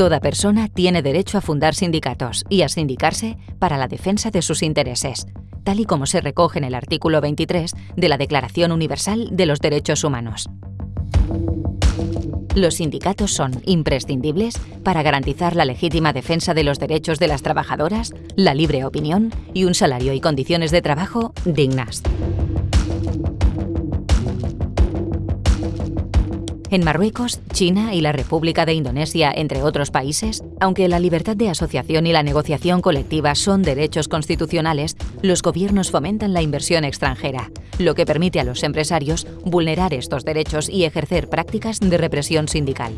Toda persona tiene derecho a fundar sindicatos y a sindicarse para la defensa de sus intereses, tal y como se recoge en el artículo 23 de la Declaración Universal de los Derechos Humanos. Los sindicatos son imprescindibles para garantizar la legítima defensa de los derechos de las trabajadoras, la libre opinión y un salario y condiciones de trabajo dignas. En Marruecos, China y la República de Indonesia, entre otros países, aunque la libertad de asociación y la negociación colectiva son derechos constitucionales, los gobiernos fomentan la inversión extranjera, lo que permite a los empresarios vulnerar estos derechos y ejercer prácticas de represión sindical.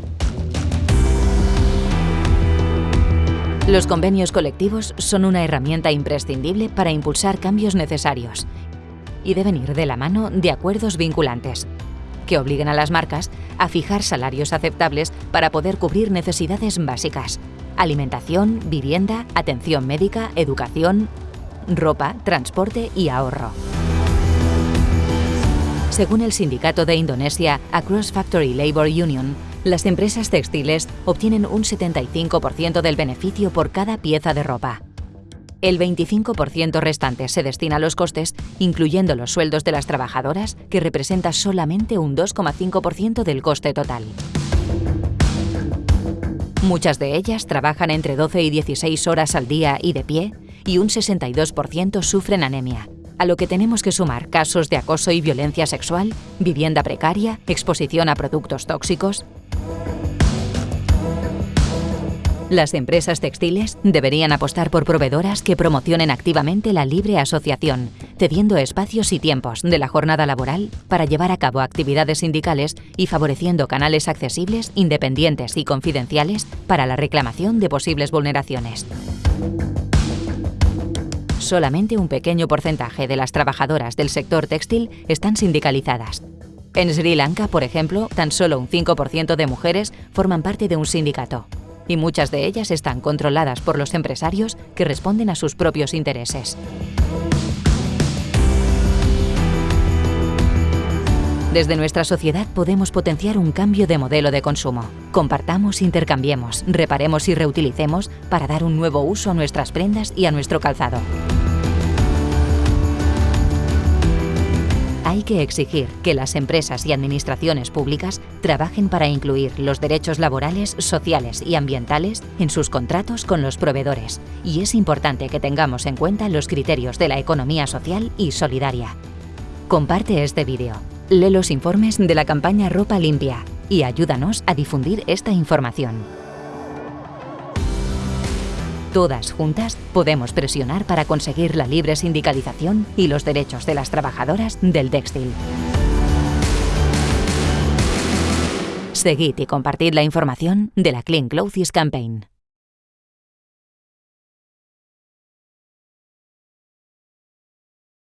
Los convenios colectivos son una herramienta imprescindible para impulsar cambios necesarios y deben ir de la mano de acuerdos vinculantes, que obliguen a las marcas a fijar salarios aceptables para poder cubrir necesidades básicas. Alimentación, vivienda, atención médica, educación, ropa, transporte y ahorro. Según el sindicato de Indonesia Across Factory Labor Union, las empresas textiles obtienen un 75% del beneficio por cada pieza de ropa. El 25% restante se destina a los costes, incluyendo los sueldos de las trabajadoras, que representa solamente un 2,5% del coste total. Muchas de ellas trabajan entre 12 y 16 horas al día y de pie, y un 62% sufren anemia, a lo que tenemos que sumar casos de acoso y violencia sexual, vivienda precaria, exposición a productos tóxicos, Las empresas textiles deberían apostar por proveedoras que promocionen activamente la libre asociación, cediendo espacios y tiempos de la jornada laboral para llevar a cabo actividades sindicales y favoreciendo canales accesibles, independientes y confidenciales para la reclamación de posibles vulneraciones. Solamente un pequeño porcentaje de las trabajadoras del sector textil están sindicalizadas. En Sri Lanka, por ejemplo, tan solo un 5% de mujeres forman parte de un sindicato y muchas de ellas están controladas por los empresarios que responden a sus propios intereses. Desde nuestra sociedad podemos potenciar un cambio de modelo de consumo. Compartamos, intercambiemos, reparemos y reutilicemos para dar un nuevo uso a nuestras prendas y a nuestro calzado. Hay que exigir que las empresas y administraciones públicas trabajen para incluir los derechos laborales, sociales y ambientales en sus contratos con los proveedores. Y es importante que tengamos en cuenta los criterios de la economía social y solidaria. Comparte este vídeo, lee los informes de la campaña Ropa Limpia y ayúdanos a difundir esta información. Todas juntas podemos presionar para conseguir la libre sindicalización y los derechos de las trabajadoras del textil. Seguid y compartid la información de la Clean Clothes Campaign.